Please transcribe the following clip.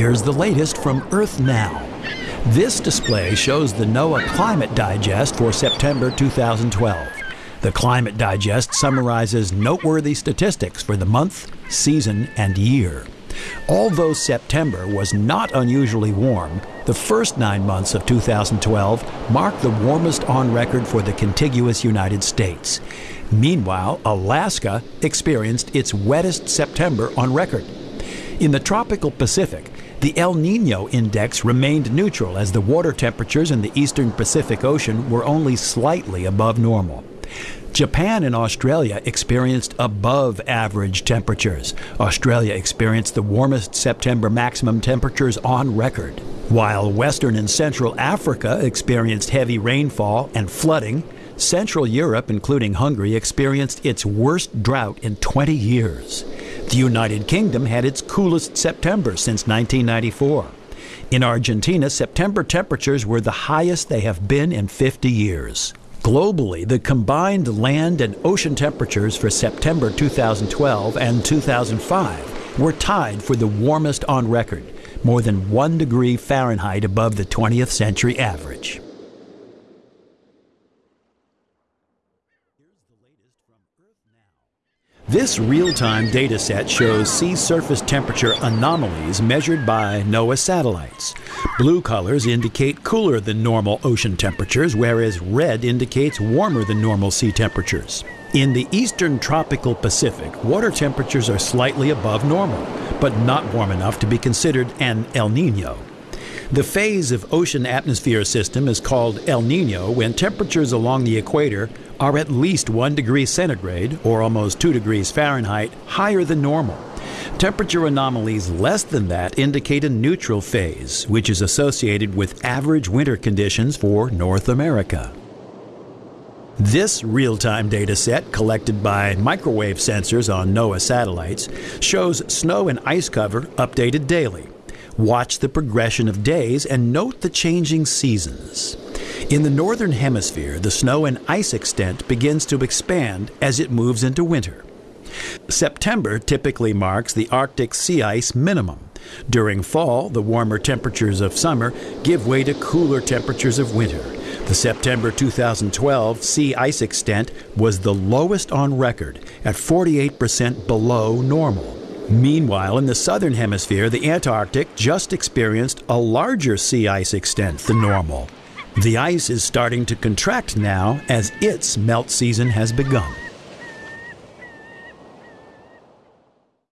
Here's the latest from Earth Now. This display shows the NOAA Climate Digest for September 2012. The Climate Digest summarizes noteworthy statistics for the month, season, and year. Although September was not unusually warm, the first nine months of 2012 marked the warmest on record for the contiguous United States. Meanwhile, Alaska experienced its wettest September on record. In the tropical Pacific, the El Nino index remained neutral as the water temperatures in the eastern Pacific Ocean were only slightly above normal. Japan and Australia experienced above average temperatures. Australia experienced the warmest September maximum temperatures on record. While Western and Central Africa experienced heavy rainfall and flooding, Central Europe, including Hungary, experienced its worst drought in 20 years. The United Kingdom had its coolest September since 1994. In Argentina, September temperatures were the highest they have been in 50 years. Globally, the combined land and ocean temperatures for September 2012 and 2005 were tied for the warmest on record, more than 1 degree Fahrenheit above the 20th century average. This real-time data set shows sea surface temperature anomalies measured by NOAA satellites. Blue colors indicate cooler than normal ocean temperatures, whereas red indicates warmer than normal sea temperatures. In the eastern tropical Pacific, water temperatures are slightly above normal, but not warm enough to be considered an El Nino. The phase of ocean atmosphere system is called El Nino when temperatures along the equator are at least 1 degree centigrade, or almost 2 degrees Fahrenheit, higher than normal. Temperature anomalies less than that indicate a neutral phase, which is associated with average winter conditions for North America. This real-time data set, collected by microwave sensors on NOAA satellites, shows snow and ice cover updated daily. Watch the progression of days and note the changing seasons. In the northern hemisphere, the snow and ice extent begins to expand as it moves into winter. September typically marks the Arctic sea ice minimum. During fall, the warmer temperatures of summer give way to cooler temperatures of winter. The September 2012 sea ice extent was the lowest on record at 48% below normal. Meanwhile, in the southern hemisphere, the Antarctic just experienced a larger sea ice extent than normal. The ice is starting to contract now as its melt season has begun.